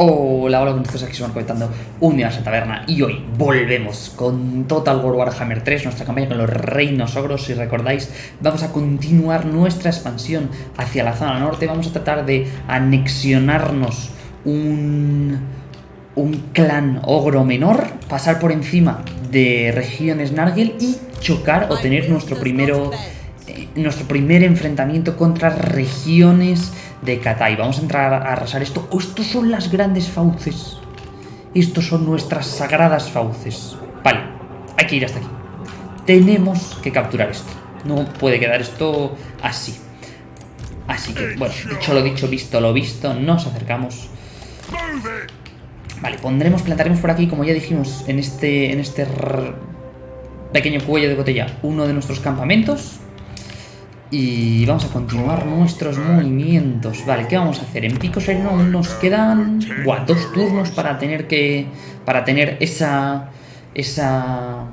Hola, hola, todos aquí se van conectando un día a Taberna. Y hoy volvemos con Total War Warhammer 3, nuestra campaña con los reinos ogros, si recordáis, vamos a continuar nuestra expansión hacia la zona norte, vamos a tratar de anexionarnos un, un clan ogro menor, pasar por encima de regiones Nargel y chocar o tener nuestro primero eh, nuestro primer enfrentamiento contra regiones de Katai. Vamos a entrar a arrasar esto. Oh, estos son las grandes fauces. Estos son nuestras sagradas fauces. Vale, hay que ir hasta aquí. Tenemos que capturar esto. No puede quedar esto así. Así que, bueno, dicho lo dicho, visto lo visto, nos acercamos. Vale, pondremos, plantaremos por aquí, como ya dijimos, en este, en este pequeño cuello de botella, uno de nuestros campamentos. Y vamos a continuar nuestros movimientos. Vale, ¿qué vamos a hacer? En Pico Sereno nos quedan buah, dos turnos para tener que. Para tener esa. Esa.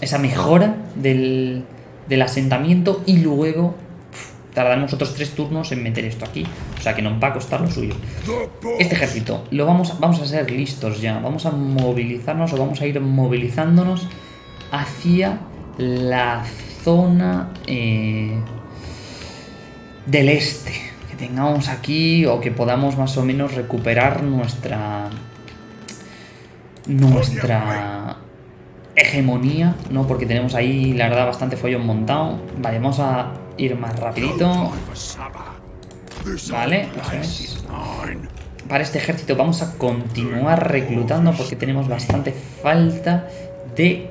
Esa mejora del, del asentamiento. Y luego. tardaremos otros tres turnos en meter esto aquí. O sea que nos va a costar lo suyo. Este ejército lo vamos, vamos a ser listos ya. Vamos a movilizarnos o vamos a ir movilizándonos hacia la zona eh, del este que tengamos aquí o que podamos más o menos recuperar nuestra nuestra hegemonía, ¿no? Porque tenemos ahí, la verdad, bastante follón montado. Vale, vamos a ir más rapidito. Vale, Para este ejército vamos a continuar reclutando porque tenemos bastante falta de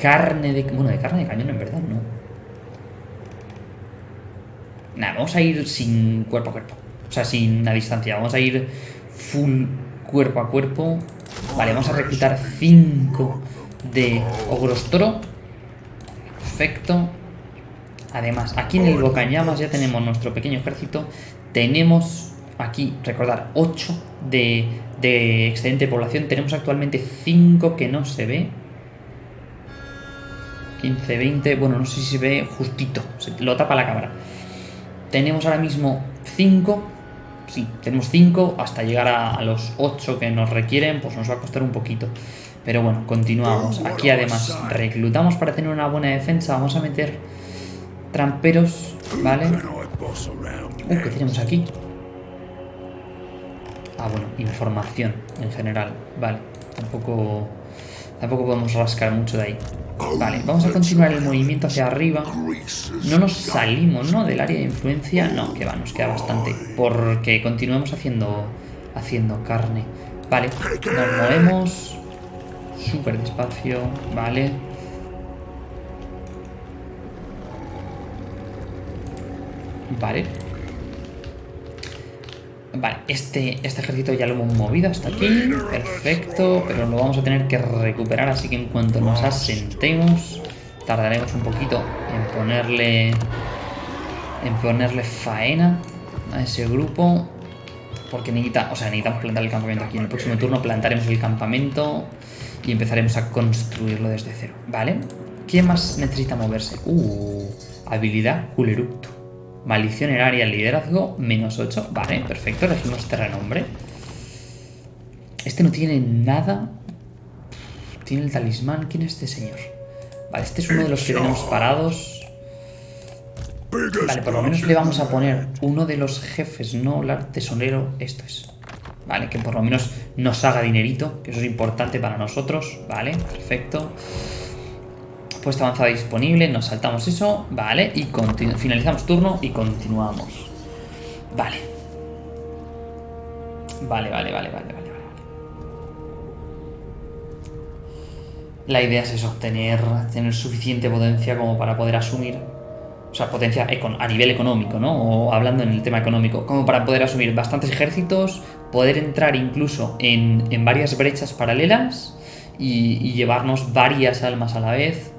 carne de... Bueno, de carne de cañón en verdad no. Nada, vamos a ir sin cuerpo a cuerpo. O sea, sin la distancia. Vamos a ir full cuerpo a cuerpo. Vale, vamos a reclutar 5 de ogros toro. Perfecto. Además, aquí en el Bocañamas ya tenemos nuestro pequeño ejército. Tenemos aquí, recordar, 8 de, de excedente de población. Tenemos actualmente 5 que no se ve. 15, 20, bueno, no sé si se ve justito, lo tapa la cámara. Tenemos ahora mismo 5, sí, tenemos 5, hasta llegar a, los 8 que nos requieren, pues nos va a costar un poquito. Pero bueno, continuamos. Aquí además reclutamos para tener una buena defensa, vamos a meter tramperos, ¿vale? Uh, ¿qué tenemos aquí? Ah, bueno, información en general, vale. Tampoco, tampoco podemos rascar mucho de ahí. Vale, vamos a continuar el movimiento hacia arriba. No nos salimos, ¿no? Del área de influencia. No, que va, nos queda bastante. Porque continuamos haciendo, haciendo carne. Vale, nos movemos. Súper despacio, vale. Vale. Vale, este, este ejército ya lo hemos movido hasta aquí. Perfecto, pero lo vamos a tener que recuperar, así que en cuanto nos asentemos, tardaremos un poquito en ponerle, en ponerle faena a ese grupo. Porque necesita, o sea, necesitamos plantar el campamento aquí. En el próximo turno plantaremos el campamento y empezaremos a construirlo desde cero. ¿Vale? ¿Quién más necesita moverse? Uh, habilidad Culerupto. Maldición en área, liderazgo, menos 8. Vale, perfecto, elegimos este renombre. Este no tiene nada. Tiene el talismán. ¿Quién es este señor? Vale, este es uno de los que tenemos parados. Vale, por lo menos le vamos a poner uno de los jefes, no el tesonero. Esto es. Vale, que por lo menos nos haga dinerito, que eso es importante para nosotros. Vale, perfecto. Puesto avanzada disponible, nos saltamos eso, vale, y finalizamos turno y continuamos. Vale. Vale, vale, vale, vale, vale. La idea es eso, tener, suficiente potencia como para poder asumir, o sea, potencia a nivel económico, ¿no? O hablando en el tema económico, como para poder asumir bastantes ejércitos, poder entrar incluso en, en varias brechas paralelas y llevarnos varias almas a la vez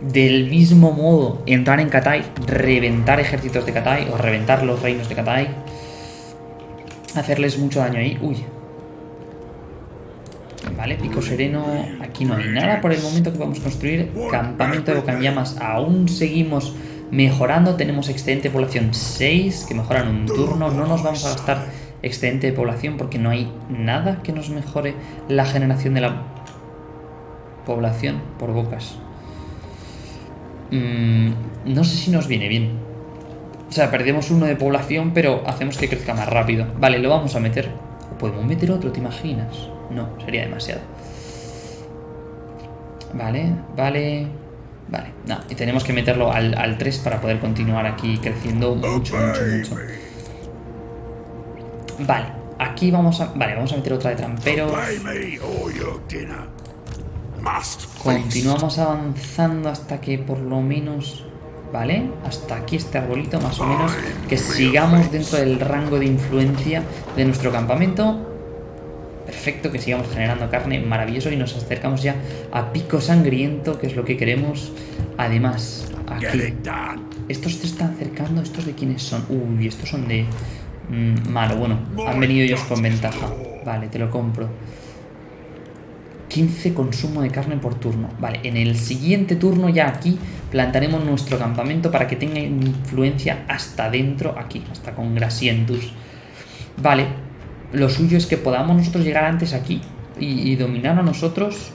del mismo modo entrar en Katai, reventar ejércitos de Katai o reventar los reinos de Katai, hacerles mucho daño ahí. Uy. Vale, pico sereno. Aquí no hay nada por el momento que a construir. Campamento de llamas Aún seguimos mejorando. Tenemos excedente población 6 que mejoran un turno. No nos vamos a gastar excedente de población porque no hay nada que nos mejore la generación de la población por bocas. Mm, no sé si nos viene bien. O sea, perdemos uno de población, pero hacemos que crezca más rápido. Vale, lo vamos a meter. ¿O podemos meter otro, te imaginas? No, sería demasiado. Vale, vale... Vale, no, y tenemos que meterlo al, al 3 para poder continuar aquí creciendo mucho, mucho, mucho. Vale, aquí vamos a... Vale, vamos a meter otra de tramperos. Continuamos avanzando hasta que por lo menos... ¿Vale? Hasta aquí este arbolito más o menos. Que sigamos dentro del rango de influencia de nuestro campamento. Perfecto, que sigamos generando carne, maravilloso. Y nos acercamos ya a pico sangriento, que es lo que queremos. Además, aquí... Estos se están acercando, ¿estos de quiénes son? Uy, estos son de... Mm, malo, bueno, han venido ellos con ventaja. Vale, te lo compro. 15 consumo de carne por turno. Vale, en el siguiente turno ya aquí plantaremos nuestro campamento para que tenga influencia hasta dentro, aquí, hasta con Grasientus. Vale, lo suyo es que podamos nosotros llegar antes aquí y, y dominar a nosotros.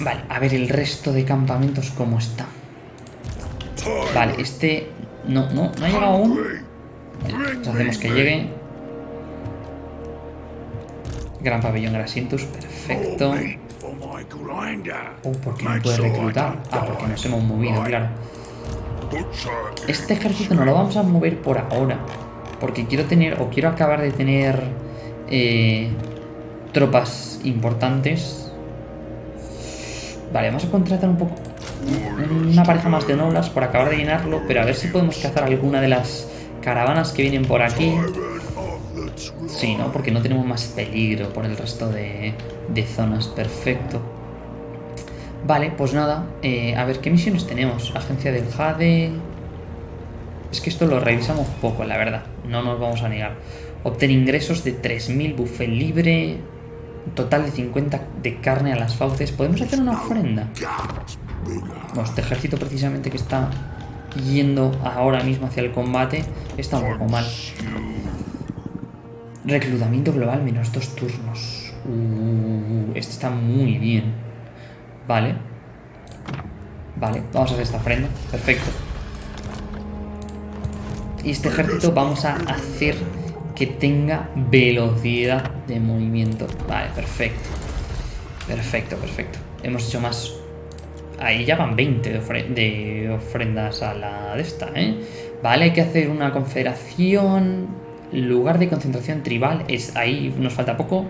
Vale, a ver el resto de campamentos cómo está. Vale, este... No, no, no ha llegado aún. Hacemos que llegue. Gran pabellón Grasientus, perfecto. Oh, ¿por qué no puede reclutar? Ah, porque nos hemos movido, claro. Este ejército no lo vamos a mover por ahora. Porque quiero tener, o quiero acabar de tener eh, tropas importantes. Vale, vamos a contratar un poco una pareja más de nolas por acabar de llenarlo, pero a ver si podemos cazar alguna de las caravanas que vienen por aquí. Sí, ¿no? Porque no tenemos más peligro por el resto de, de zonas. Perfecto. Vale, pues nada. Eh, a ver, ¿qué misiones tenemos? Agencia del Jade... Es que esto lo revisamos poco, la verdad. No nos vamos a negar. Obtener ingresos de 3.000, buffet libre... Total de 50 de carne a las fauces. ¿Podemos hacer una ofrenda? Bueno, este ejército precisamente que está yendo ahora mismo hacia el combate está un poco mal. Reclutamiento global menos dos turnos. Uh, este está muy bien. Vale. Vale, vamos a hacer esta ofrenda. Perfecto. Y este ejército vamos a hacer que tenga velocidad de movimiento. Vale, perfecto. Perfecto, perfecto. Hemos hecho más... Ahí ya van 20 de, de ofrendas a la de esta, ¿eh? Vale, hay que hacer una confederación lugar de concentración tribal, es ahí nos falta poco.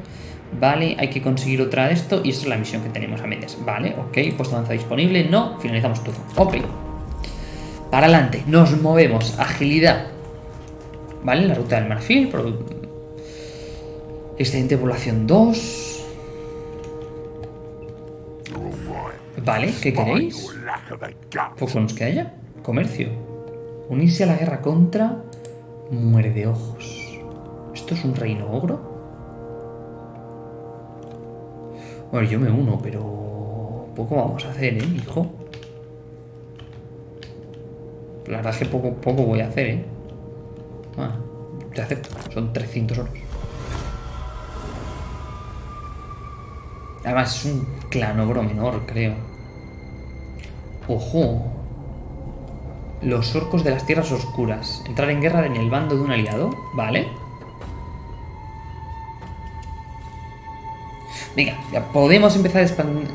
Vale, hay que conseguir otra de esto y esta es la misión que tenemos a medias. Vale, ok, puesto avanza disponible, no, finalizamos todo. Ok. Para adelante, nos movemos, agilidad. Vale, la ruta del marfil, excedente de población 2. Vale, ¿qué queréis? Poco nos queda ya. Comercio. Unirse a la guerra contra Muerde ojos. ¿Esto es un reino ogro? Bueno, yo me uno, pero... Poco vamos a hacer, ¿eh, hijo? La verdad es que poco, poco voy a hacer, ¿eh? Ah, te acepto. Son 300 oros. Además es un clan ogro menor, creo. ¡Ojo! Los orcos de las tierras oscuras. Entrar en guerra en el bando de un aliado. Vale. Venga, podemos empezar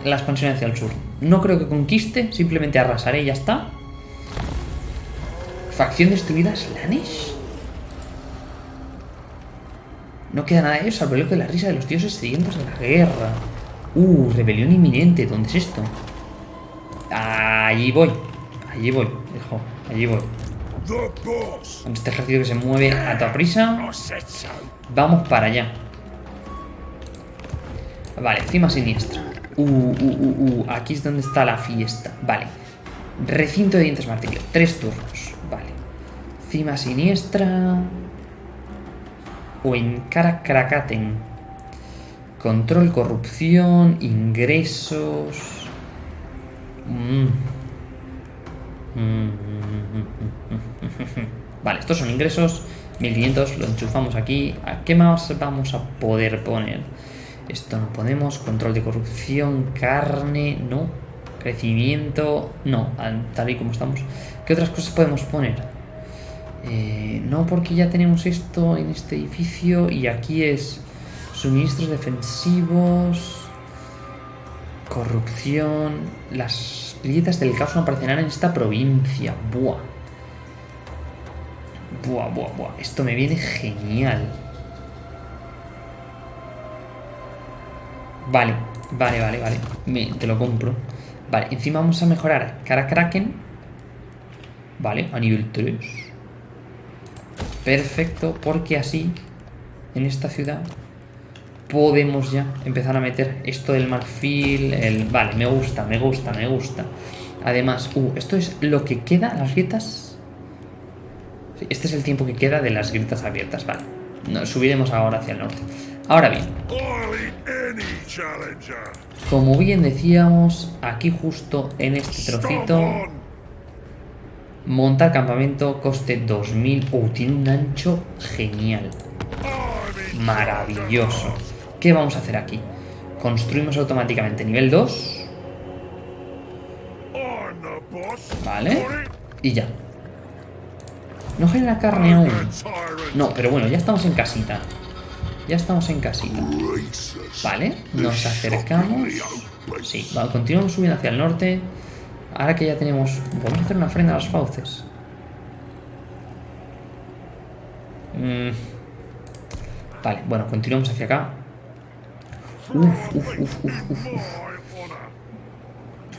la expansión hacia el sur. No creo que conquiste, simplemente arrasaré y ya está. Facción destruida, Slanesh. No queda nada de ellos salvo el de la risa de los dioses sedientos de la guerra. Uh, rebelión inminente. ¿Dónde es esto? Allí voy. Allí voy, hijo. Allí voy. Con este ejército que se mueve a toda prisa. Vamos para allá. Vale, cima siniestra. Uh, uh, uh, uh. Aquí es donde está la fiesta. Vale. Recinto de dientes martillo. Tres turnos. Vale. Cima siniestra. O en Karakrakaten. Control, corrupción, ingresos. Mmm. Vale, estos son ingresos 1500, lo enchufamos aquí. ¿A qué más vamos a poder poner? Esto no podemos. Control de corrupción, carne, no. Crecimiento, no. Tal y como estamos. ¿Qué otras cosas podemos poner? Eh, no, porque ya tenemos esto en este edificio y aquí es suministros defensivos, corrupción. Las grietas del caos no aparecerán en esta provincia. Buah. Buah, buah, buah. Esto me viene genial. Vale, vale, vale, vale. te lo compro. Vale, encima vamos a mejorar cara Kraken. Vale, a nivel 3. Perfecto, porque así, en esta ciudad, podemos ya empezar a meter esto del marfil, el... Vale, me gusta, me gusta, me gusta. Además, uh, esto es lo que queda, las grietas... Este es el tiempo que queda de las grietas abiertas, vale. subiremos ahora hacia el norte. Ahora bien, como bien decíamos, aquí justo en este trocito, montar campamento coste 2000. Uh, tiene un ancho genial. Maravilloso. ¿Qué vamos a hacer aquí? Construimos automáticamente nivel 2. Vale. Y ya. No genera carne aún. No, pero bueno, ya estamos en casita. Ya estamos en casita. Vale, nos acercamos. Sí, continuamos subiendo hacia el norte. Ahora que ya tenemos... A hacer una ofrenda a las fauces. Mm. Vale, bueno, continuamos hacia acá. Uf, uf, uf, uf, uf,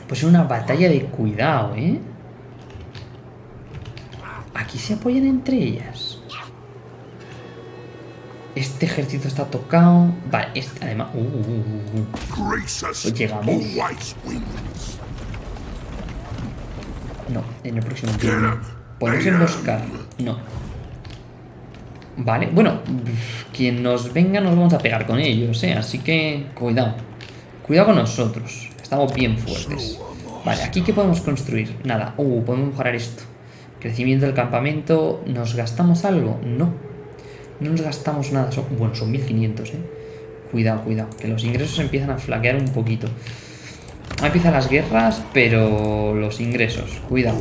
Pues es una batalla de cuidado, ¿eh? Aquí se apoyan entre ellas. Este ejército está tocado. Vale, este, además... Uh, uh, uh, Llegamos. No, en el próximo turno. Podemos emboscar. No. Vale, bueno, quien nos venga nos vamos a pegar con ellos, ¿eh? Así que cuidado. Cuidado con nosotros. Estamos bien fuertes. Vale, ¿aquí qué podemos construir? Nada. Uh, podemos mejorar esto. Crecimiento del campamento. ¿Nos gastamos algo? No. No nos gastamos nada. Son, bueno, son 1500, ¿eh? Cuidado, cuidado. Que los ingresos empiezan a flaquear un poquito. Empiezan las guerras, pero los ingresos. Cuidado.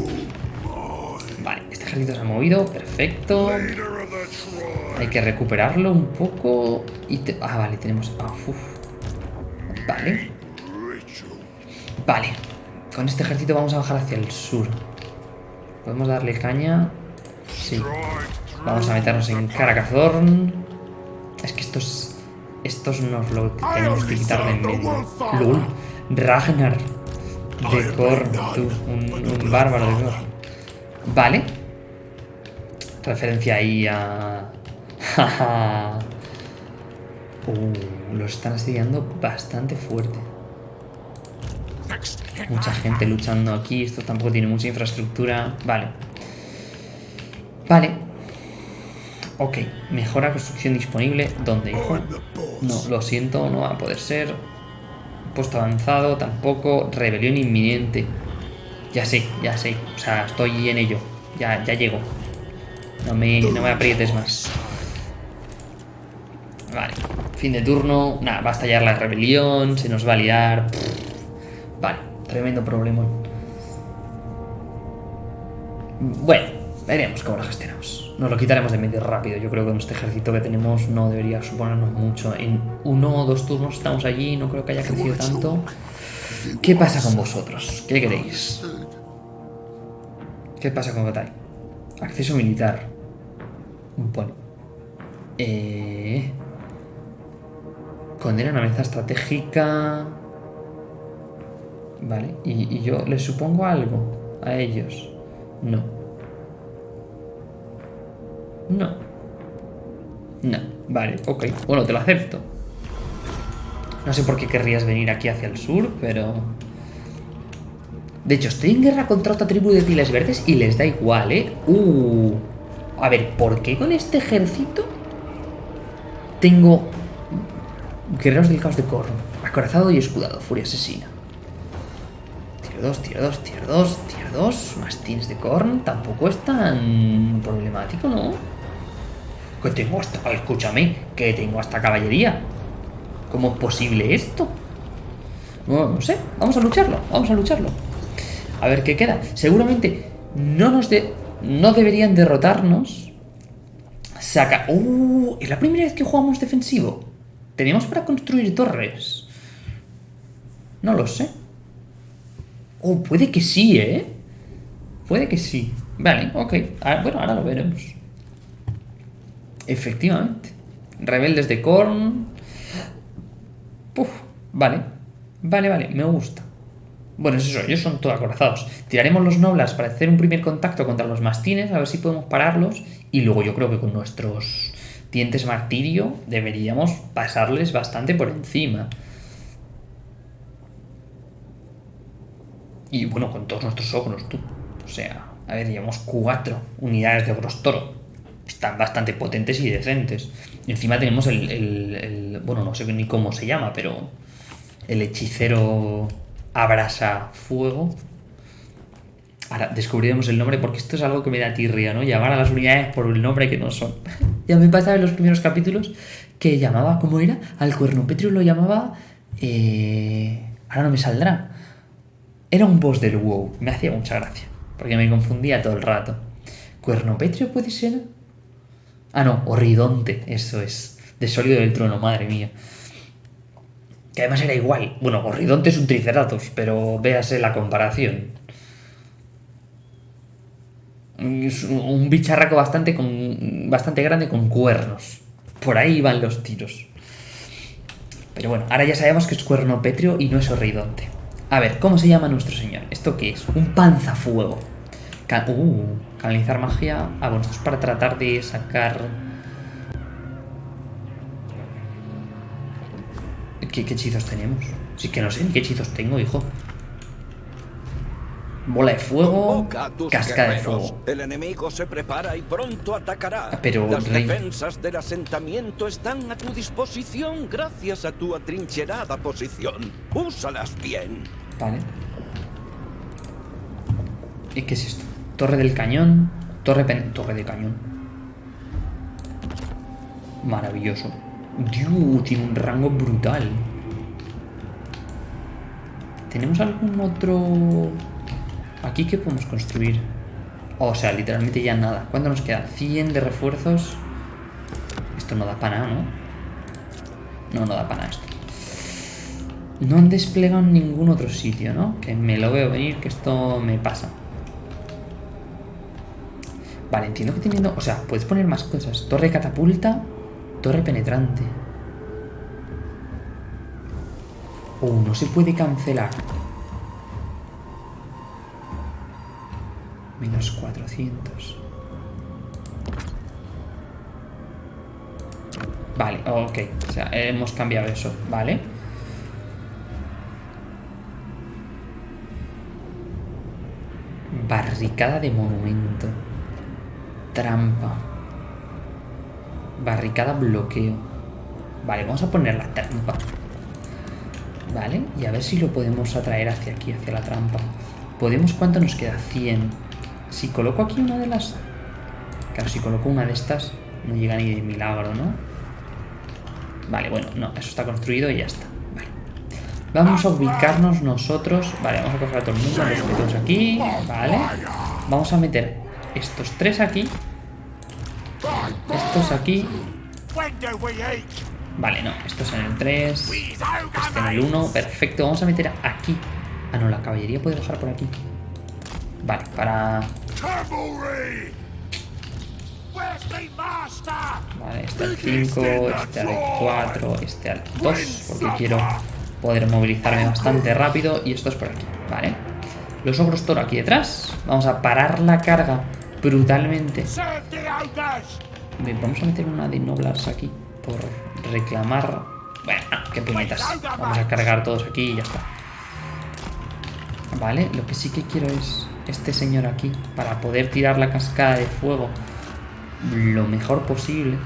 Vale, este ejército se ha movido. Perfecto. Hay que recuperarlo un poco. Y Ah, vale, tenemos... Ah, Vale. Vale. Con este ejército vamos a bajar hacia el sur. Podemos darle caña. Sí. Vamos a meternos en Caracazorn. Es que estos... Estos nos lo tenemos que quitar de en medio. ¡Lul! Ragnar. De Korn, tú. Un, bárbaro de Korn. Vale. Referencia ahí a... uh, lo están asediando bastante fuerte. Mucha gente luchando aquí. Esto tampoco tiene mucha infraestructura. Vale. Vale. Ok, mejora construcción disponible. ¿Dónde? No, lo siento, no va a poder ser. Puesto avanzado, tampoco. Rebelión inminente. Ya sé, ya sé. O sea, estoy en ello. Ya, ya llego. No me, no me aprietes más. Vale. Fin de turno. Nada, va a estallar la rebelión. Se nos va a liar. Vale, tremendo problema. Bueno, veremos cómo lo gestionamos. Nos lo quitaremos de medio rápido. Yo creo que con este ejército que tenemos no debería suponernos mucho. En uno o dos turnos estamos allí, no creo que haya crecido tanto. ¿Qué pasa con vosotros? ¿Qué queréis? ¿Qué pasa con Batay? Acceso militar. Bueno. Eh... Condena una mesa estratégica. Vale. ¿Y, ¿Y yo les supongo algo a ellos? No. No. No. Vale, ok. Bueno, te lo acepto. No sé por qué querrías venir aquí hacia el sur, pero... De hecho, estoy en guerra contra otra tribu de piles verdes y les da igual, ¿eh? Uh. A ver, ¿por qué con este ejército tengo guerreros del caos de Korn? Acorazado y escudado, furia asesina. Tier 2, tier 2, tier 2, tier 2. Mastines de Korn. Tampoco es tan problemático, ¿no? Que tengo hasta... Escúchame, que tengo hasta caballería. ¿Cómo es posible esto? No, no sé, vamos a lucharlo, vamos a lucharlo. A ver qué queda. Seguramente no nos de... no deberían derrotarnos. Saca... ¡Uh! Es la primera vez que jugamos defensivo. ¿Tenemos para construir torres? No lo sé. Oh, puede que sí, ¿eh? Puede que sí. Vale, ok. Ah, bueno, ahora lo veremos. Efectivamente. Rebeldes de Korn. Puf, vale. Vale, vale, me gusta. Bueno, es eso, ellos son todos acorazados. Tiraremos los noblas para hacer un primer contacto contra los mastines, a ver si podemos pararlos. Y luego yo creo que con nuestros dientes martirio deberíamos pasarles bastante por encima. Y bueno, con todos nuestros ogros, tú. O sea, a ver, llevamos cuatro unidades de ogros toro. Están bastante potentes y decentes. Y encima tenemos el, el, Bueno, no sé ni cómo se llama, pero... El hechicero abrasa fuego. Ahora descubriremos el nombre porque esto es algo que me da tirria, ¿no? Llamar a las unidades por el nombre que no son. ya me pasaba en los primeros capítulos que llamaba, ¿cómo era? Al cuernopetrio lo llamaba... Eh... Ahora no me saldrá. Era un boss del WoW. Me hacía mucha gracia. Porque me confundía todo el rato. ¿Cuernopetrio puede ser? Ah, no, Horridonte, eso es. De sólido del trono, madre mía. Que además era igual. Bueno, Horridonte es un triceratops, pero véase la comparación. Un bicharraco bastante, con, bastante grande con cuernos. Por ahí van los tiros. Pero bueno, ahora ya sabemos que es cuernopetrio y no es horridonte. A ver, ¿cómo se llama nuestro señor? ¿Esto qué es? Un panzafuego. uh, canalizar magia. Ah, bueno, esto es para tratar de sacar... ¿Qué, ¿Qué, hechizos tenemos? Sí que no sé ni qué hechizos tengo, hijo. Bola de fuego, casca de fuego. El enemigo se prepara y pronto atacará. Ah, pero, Las defensas del asentamiento están a tu disposición gracias a tu atrincherada posición. Úsalas bien. Vale. ¿Y qué es esto? Torre del cañón. Torre, Torre de cañón. Maravilloso. Dios, tiene un rango brutal. ¿Tenemos algún otro...? ¿Aquí qué podemos construir? O sea, literalmente ya nada. ¿Cuánto nos queda? 100 de refuerzos. Esto no da para nada, ¿no? No, no da para nada esto. No han desplegado en ningún otro sitio, ¿no? Que me lo veo venir, que esto me pasa. Vale, entiendo que teniendo... O sea, puedes poner más cosas. Torre catapulta, torre penetrante. Oh, no se puede cancelar. Menos 400. Vale, ok. O sea, hemos cambiado eso, ¿vale? Barricada de monumento. Trampa. Barricada bloqueo. Vale, vamos a poner la trampa. Vale, y a ver si lo podemos atraer hacia aquí, hacia la trampa. ¿Podemos cuánto nos queda? 100. Si coloco aquí una de las... Claro, si coloco una de estas, no llega ni de milagro, ¿no? Vale, bueno, no, eso está construido y ya está. Vamos a ubicarnos nosotros. Vale, vamos a coger a todo el mundo, los metemos aquí. Vale. Vamos a meter estos tres aquí. Estos aquí. Vale, no, estos en el 3. Este en el 1. Perfecto, vamos a meter aquí. Ah, no, la caballería puede bajar por aquí. Vale, para... Vale, este al 5, este al 4, este al 2, porque quiero poder movilizarme bastante rápido y esto es por aquí, ¿vale? Los ogros toro aquí detrás. Vamos a parar la carga brutalmente. Bien, vamos a meter una de noblars aquí por reclamar... Bueno, qué puñetas. Vamos a cargar todos aquí y ya está. Vale, lo que sí que quiero es este señor aquí para poder tirar la cascada de fuego lo mejor posible.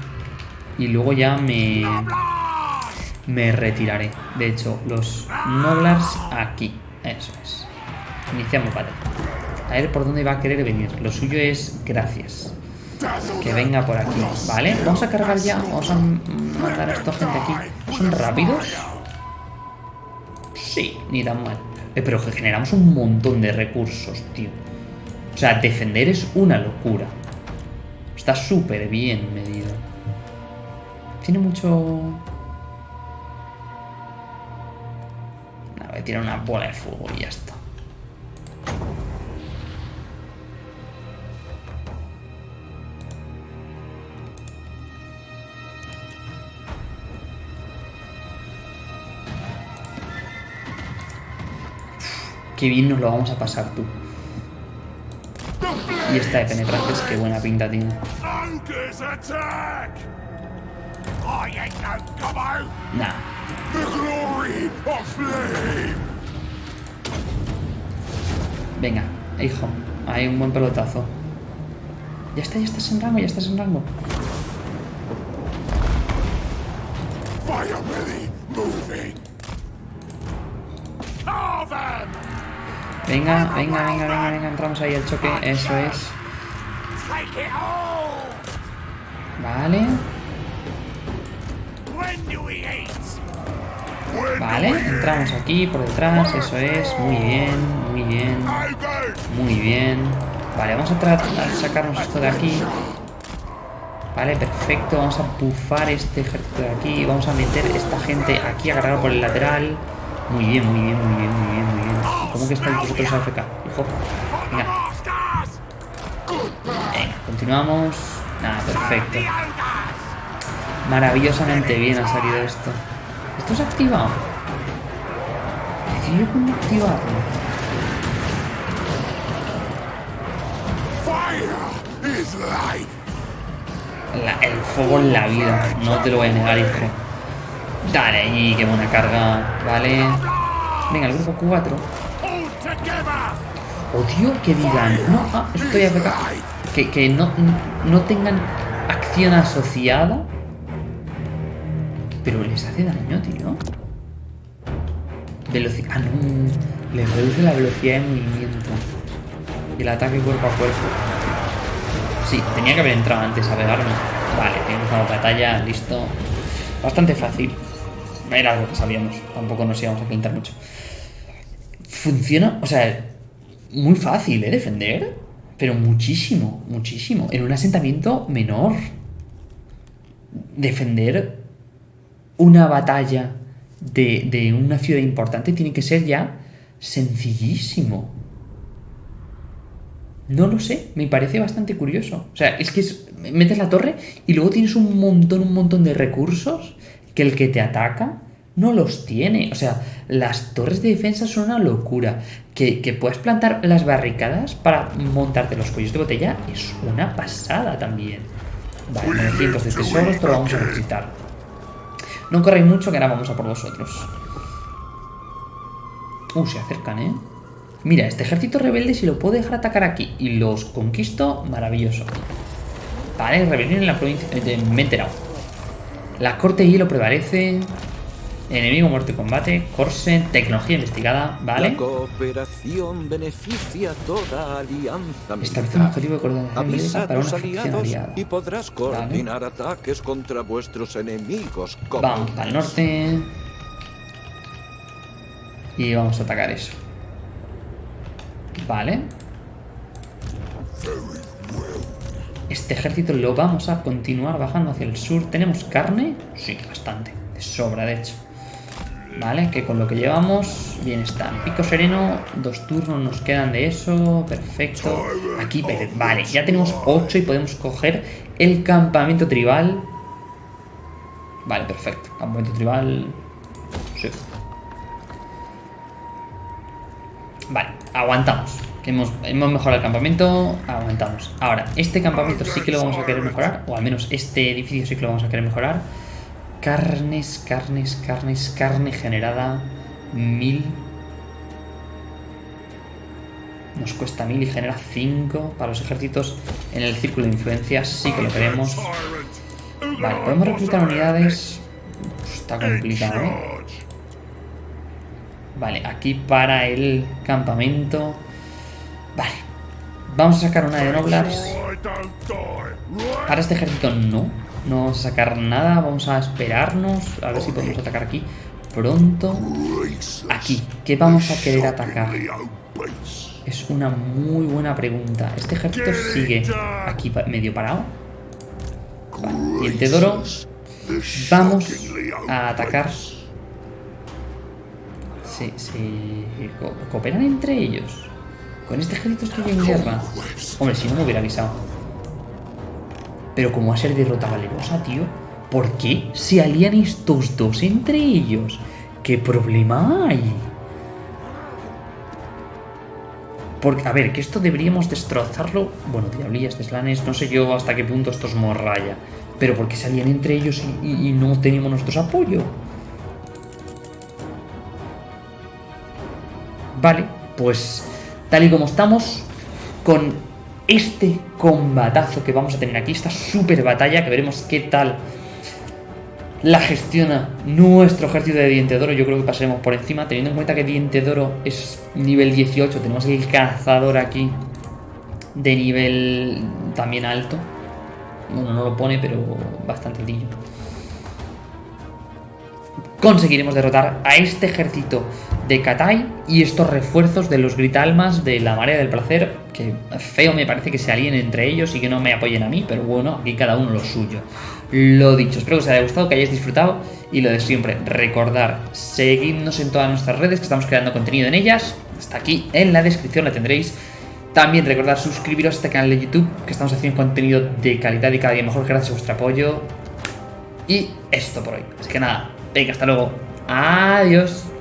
Y luego ya me me retiraré. De hecho, los Noblars aquí. Eso es. Iniciamos batalla. A ver por dónde va a querer venir. Lo suyo es gracias. Que venga por aquí, ¿vale? Vamos a cargar ya, vamos a mandar a esta gente aquí. ¿Son rápidos? Sí, ni tan mal. Eh, pero que generamos un montón de recursos, tío. O sea, defender es una locura. Está súper bien medido. Tiene mucho... A ver, tirar una bola de fuego y ya está. Qué bien nos lo vamos a pasar tú. Y esta de penetrantes, qué buena pinta tiene. Nah. Venga, hijo. Hay un buen pelotazo. Ya está, ya estás en rango, ya estás en rango. Venga, venga, venga, venga, venga, entramos ahí al choque, eso es. Vale. Vale, entramos aquí por detrás, eso es, muy bien, muy bien, muy bien. Vale, vamos a tratar de sacarnos esto de aquí. Vale, perfecto, vamos a bufar este ejército de aquí, vamos a meter esta gente aquí agarrado por el lateral. Muy bien, muy bien, muy bien, muy bien, muy bien. ¿Cómo que estáis vosotros AFK? Hijo. Venga. Venga, continuamos. Nada, perfecto. Maravillosamente bien ha salido esto. ¿Esto se ha activado? Decido cómo activarlo. La, el fuego en la vida, no te lo voy a negar, hijo. Dale ahí, qué buena carga. Vale. Venga, el grupo 4. Odio que digan, no, ah, estoy AFK. Que, que no, no tengan acción asociada. Pero les hace daño, tío. Velocidad. Ah, no. Les reduce la velocidad de movimiento. Y el ataque cuerpo a cuerpo. Sí, tenía que haber entrado antes a pegarme. Vale, tenemos una batalla, listo. Bastante fácil. Era algo que sabíamos. Tampoco nos íbamos a pintar mucho. Funciona, o sea, muy fácil, ¿eh? Defender. Pero muchísimo, muchísimo. En un asentamiento menor. Defender una batalla de, de una ciudad importante tiene que ser ya sencillísimo. No lo sé, me parece bastante curioso. O sea, es que metes la torre y luego tienes un montón, un montón de recursos que el que te ataca no los tiene. O sea, las torres de defensa son una locura. Que, que puedas plantar las barricadas para montarte los cuellos de botella es una pasada también. Vale, 900 de tesoros, esto lo vamos a necesitar. No corréis mucho que ahora vamos a por vosotros. Uh, se acercan, ¿eh? Mira, este ejército rebelde si lo puedo dejar atacar aquí y los conquisto, maravilloso. Vale, rebelión en la provincia... Eh, me he enterado. La corte de hielo prevalece. Enemigo muerte combate, Corse, tecnología investigada, ¿vale? La cooperación beneficia toda alianza Establece un objetivo de coordinación para una facción aliada. Y podrás coordinar ¿vale? ataques contra vuestros enemigos. Vamos al norte. Y vamos a atacar eso. Vale. Este ejército lo vamos a continuar bajando hacia el sur. ¿Tenemos carne? Sí, bastante. De sobra, de hecho. Vale, que con lo que llevamos, bien está. Pico sereno, dos turnos nos quedan de eso. Perfecto. Aquí, vale, ya tenemos 8 y podemos coger el campamento tribal. Vale, perfecto. Campamento tribal. Vale, aguantamos. Hemos, hemos mejorado el campamento, aguantamos. Ahora, este campamento sí que lo vamos a querer mejorar, o al menos este edificio sí que lo vamos a querer mejorar. Carnes, carnes, carnes, carne generada. Mil. Nos cuesta mil y genera cinco para los ejércitos en el círculo de influencia. Sí que lo queremos. Vale, podemos reclutar unidades. está complicado, ¿eh? Vale, aquí para el campamento. Vale. Vamos a sacar una de Noblars. Para este ejército no. No vamos a sacar nada. Vamos a esperarnos. A ver si podemos atacar aquí pronto. Aquí. ¿Qué vamos a querer atacar? Es una muy buena pregunta. Este ejército sigue aquí medio parado. Vale. Diente Doro. Vamos a atacar. Se, se cooperan entre ellos. Con este ejército estoy en guerra. Hombre, si no me hubiera avisado. Pero como ser derrota valerosa, tío. ¿Por qué se alían estos dos entre ellos? ¿Qué problema hay? Porque, a ver, que esto deberíamos destrozarlo. Bueno, diablillas, deslanes, no sé yo hasta qué punto esto es morraya. Pero porque salían entre ellos y, y no teníamos nuestro apoyo. Vale, pues tal y como estamos, con este combatazo que vamos a tener aquí, esta super batalla, que veremos qué tal la gestiona nuestro ejército de Diente Doro. Yo creo que pasaremos por encima, teniendo en cuenta que Diente Doro es nivel 18. Tenemos el cazador aquí de nivel también alto. Bueno, no lo pone, pero bastante altillo. Conseguiremos derrotar a este ejército de Katai y estos refuerzos de los Gritalmas de la Marea del Placer, que feo me parece que se alíen entre ellos y que no me apoyen a mí, pero bueno, aquí cada uno lo suyo. Lo dicho, espero que os haya gustado, que hayáis disfrutado y lo de siempre, recordar, seguidnos en todas nuestras redes que estamos creando contenido en ellas, hasta aquí en la descripción la tendréis. También recordar suscribiros a este canal de YouTube, que estamos haciendo contenido de calidad y cada día mejor gracias a vuestro apoyo. Y esto por hoy. Así que nada, venga, hasta luego. Adiós.